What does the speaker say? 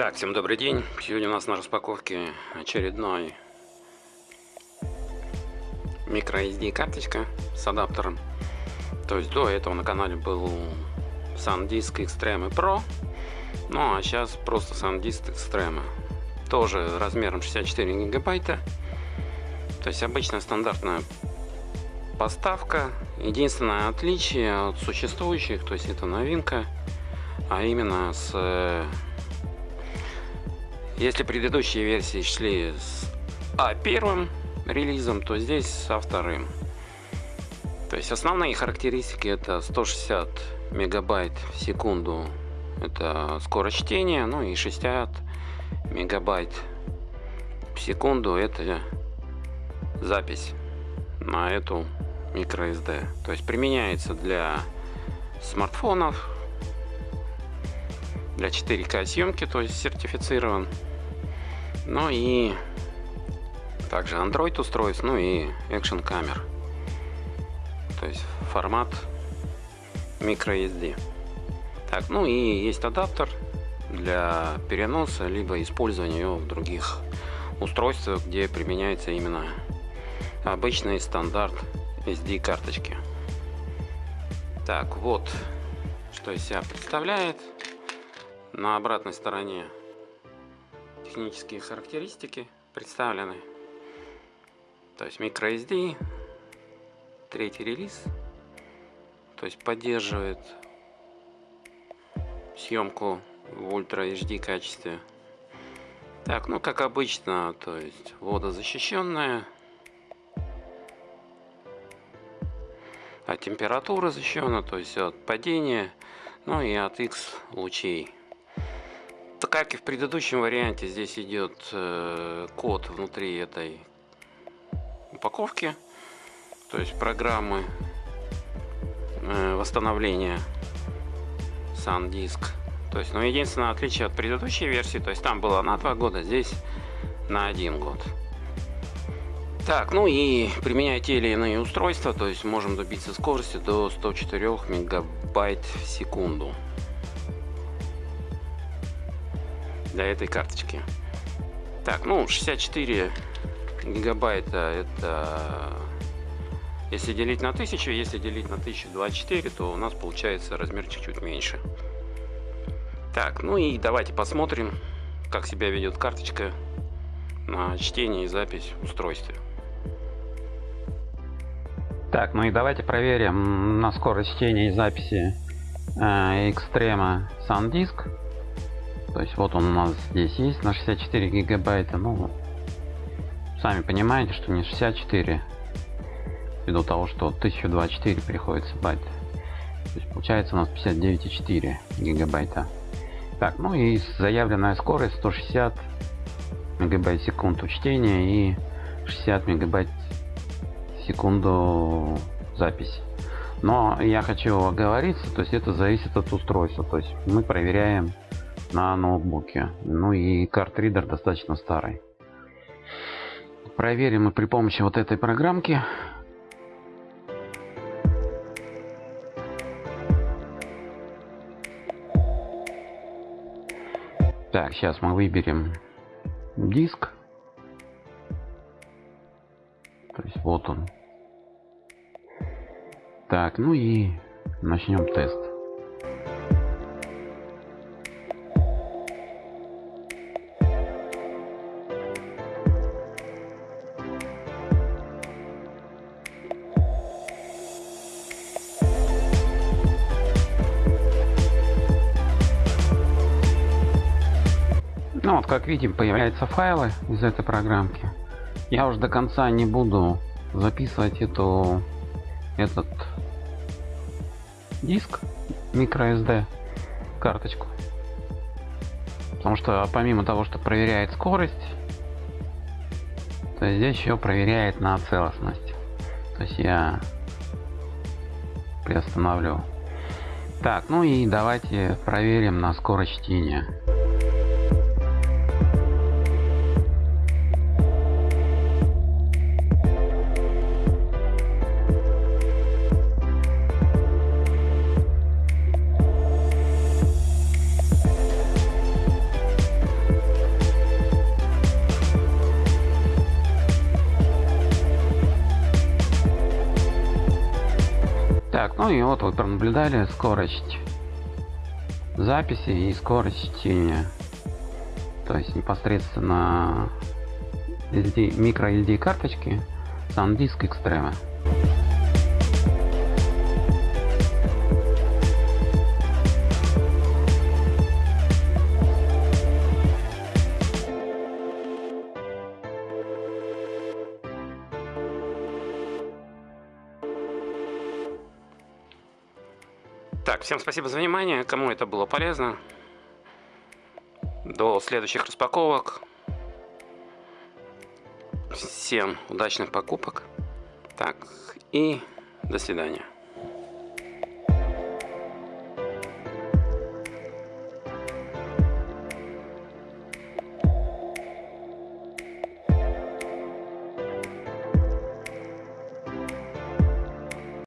Так, всем добрый день. Сегодня у нас на распаковке очередной microSD карточка с адаптером. То есть до этого на канале был SanDisk Extreme Pro. Ну а сейчас просто SanDisk Extreme. Тоже размером 64 гигабайта. То есть обычная стандартная поставка. Единственное отличие от существующих, то есть это новинка, а именно с если предыдущие версии шли с А первым релизом, то здесь со вторым. То есть основные характеристики это 160 мегабайт в секунду это скорость чтения, ну и 60 мегабайт в секунду это запись на эту microSD. То есть применяется для смартфонов, для 4К съемки, то есть сертифицирован. Ну и также Android устройств, ну и Action камер. То есть формат microSD. Так, ну и есть адаптер для переноса, либо использования его в других устройствах, где применяется именно обычный стандарт SD карточки. Так, вот что из себя представляет. На обратной стороне технические характеристики представлены. То есть microSD, третий релиз, то есть поддерживает съемку в Ultra HD качестве. Так, ну как обычно, то есть водозащищенная, а температура защищена, то есть от падения, ну и от X лучей как и в предыдущем варианте, здесь идет э, код внутри этой упаковки, то есть программы э, восстановления SanDisk. То есть, ну, единственное отличие от предыдущей версии, то есть там было на 2 года, здесь на 1 год. Так, ну и применяя те или иные устройства, то есть можем добиться скорости до 104 мегабайт в секунду. Для этой карточки. Так, ну 64 гигабайта это если делить на 1000, если делить на 1024, то у нас получается размерчик чуть меньше. Так, ну и давайте посмотрим, как себя ведет карточка на чтение и запись в устройстве. Так, ну и давайте проверим на скорость чтения и записи э, Extreme SanDisk. То есть вот он у нас здесь есть на 64 гигабайта. Ну, сами понимаете, что не 64. Ввиду того, что 1024 приходится байт. То есть получается у нас 59,4 гигабайта. Так, ну и заявленная скорость 160 мегабайт в секунду чтения и 60 мегабайт секунду запись. Но я хочу оговориться, то есть это зависит от устройства. То есть мы проверяем на ноутбуке. Ну и картридер достаточно старый. Проверим мы при помощи вот этой программки. Так, сейчас мы выберем диск. То есть вот он. Так, ну и начнем тест. Как видим, появляются файлы из этой программки. Я уже до конца не буду записывать эту этот диск microSD карточку. Потому что помимо того, что проверяет скорость, то здесь еще проверяет на целостность. То есть я приостановлю. Так, ну и давайте проверим на скорость чтения. Ну и вот вы пронаблюдали скорость записи и скорость чтения. То есть непосредственно SD, микро SD карточки SanDisk Extreme. Так, всем спасибо за внимание. Кому это было полезно. До следующих распаковок. Всем удачных покупок. Так, и до свидания.